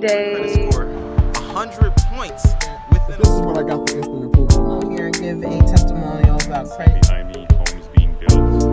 great day. 100 points within This is what I got the instant approval. I'm here to give a testimonial about credit. Behind me, homes being built.